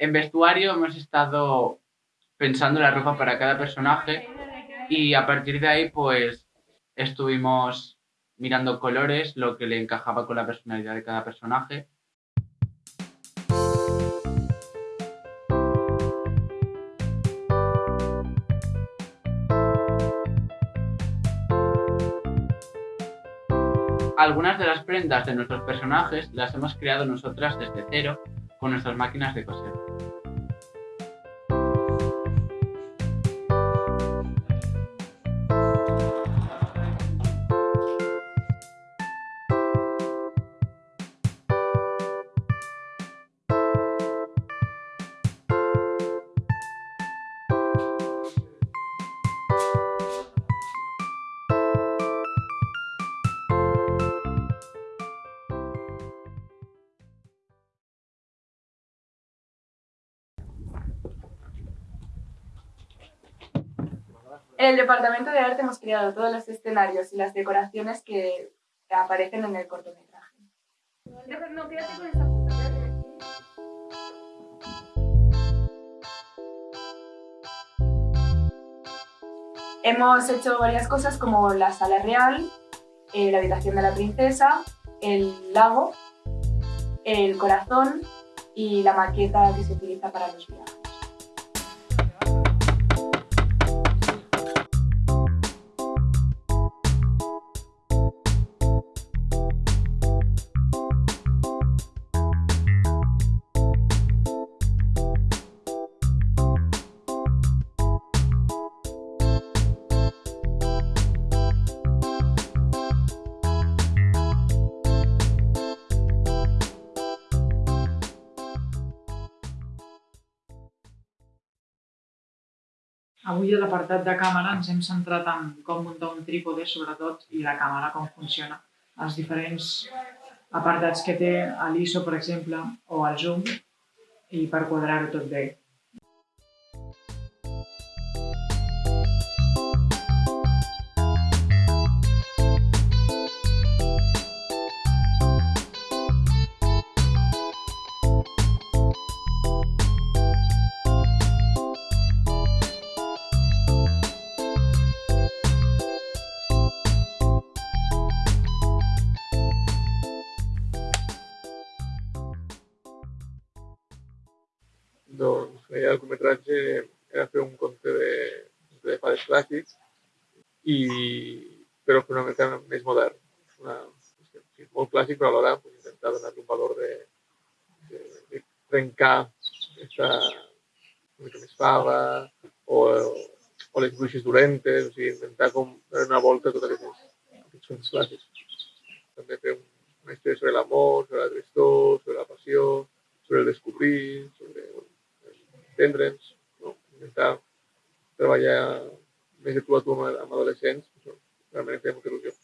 En vestuario hemos estado pensando la ropa para cada personaje y a partir de ahí pues estuvimos mirando colores, lo que le encajaba con la personalidad de cada personaje. Algunas de las prendas de nuestros personajes las hemos creado nosotras desde cero con nuestras máquinas de coser. En el departamento de arte hemos creado todos los escenarios y las decoraciones que aparecen en el cortometraje. Hemos hecho varias cosas como la sala real, eh, la habitación de la princesa, el lago, el corazón y la maqueta que se utiliza para los viajes. Avui a l'apartat de càmera ens hem centrat en com muntar un trípode, sobretot, i la càmera, com funciona. Els diferents apartats que té l'ISO, per exemple, o el zoom, i per quadrar-ho tot bé. Doncs la idea del curtmetratge era fer un conte de, de fades clàssics, i, però fer una mica més modern. Una, sí, molt clàssic, però alhora pues, intentar donar un valor de, de, de trencar aquesta una mica més fava, o, o les bruixes dolentes, o sigui, intentar com donar una volta a tots aquests, aquests contes clàssics. També fer un, una història sobre l'amor, sobre la tristor, sobre la passió, sobre el descobrir, sobre entendre'ns, no? intentar treballar més de tu a tu amb, amb adolescents, això realment em feia molta il·lusió.